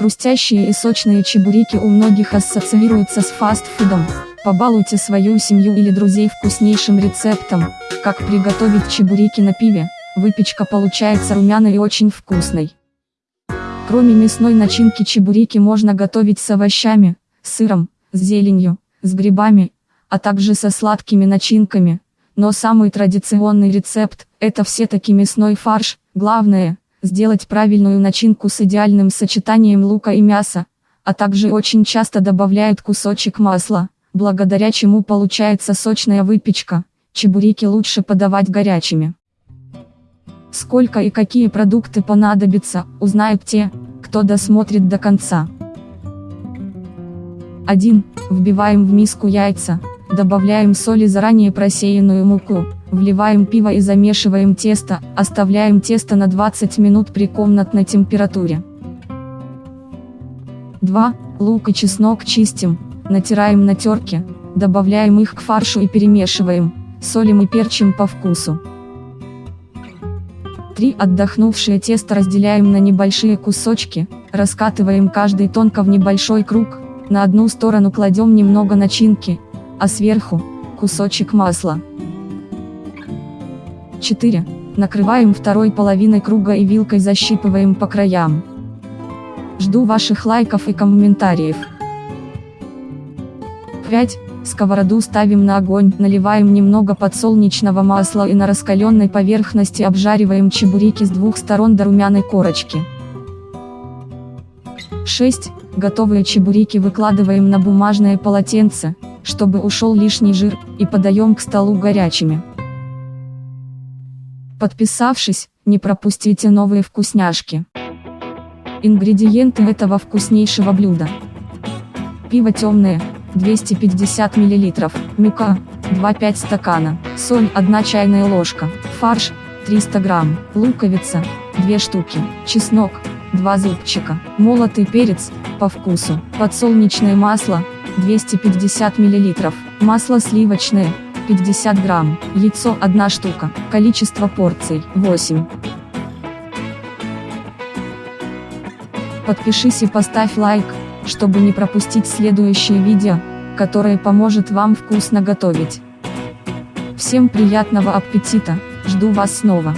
Хрустящие и сочные чебуреки у многих ассоциируются с фастфудом. Побалуйте свою семью или друзей вкуснейшим рецептом, как приготовить чебуреки на пиве. Выпечка получается румяной и очень вкусной. Кроме мясной начинки чебуреки можно готовить с овощами, сыром, с зеленью, с грибами, а также со сладкими начинками. Но самый традиционный рецепт – это все-таки мясной фарш. Главное – сделать правильную начинку с идеальным сочетанием лука и мяса, а также очень часто добавляют кусочек масла, благодаря чему получается сочная выпечка. Чебуреки лучше подавать горячими. Сколько и какие продукты понадобятся, узнают те, кто досмотрит до конца. 1. Вбиваем в миску яйца, добавляем соль и заранее просеянную муку, вливаем пиво и замешиваем тесто, оставляем тесто на 20 минут при комнатной температуре. 2. Лук и чеснок чистим, натираем на терке, добавляем их к фаршу и перемешиваем, солим и перчим по вкусу. 3. Отдохнувшее тесто разделяем на небольшие кусочки, раскатываем каждый тонко в небольшой круг, на одну сторону кладем немного начинки, а сверху – кусочек масла. 4. Накрываем второй половиной круга и вилкой защипываем по краям. Жду ваших лайков и комментариев. 5. Сковороду ставим на огонь, наливаем немного подсолнечного масла и на раскаленной поверхности обжариваем чебуреки с двух сторон до румяной корочки. 6. Готовые чебуреки выкладываем на бумажное полотенце, чтобы ушел лишний жир, и подаем к столу горячими. Подписавшись, не пропустите новые вкусняшки. Ингредиенты этого вкуснейшего блюда. Пиво темное, 250 мл, мука, 2-5 стакана, соль 1 чайная ложка, фарш, 300 грамм, луковица, 2 штуки, чеснок, 2 зубчика, молотый перец, по вкусу, подсолнечное масло, 250 мл, масло сливочное, 50 грамм, яйцо 1 штука, количество порций 8. Подпишись и поставь лайк, чтобы не пропустить следующее видео, которое поможет вам вкусно готовить. Всем приятного аппетита, жду вас снова.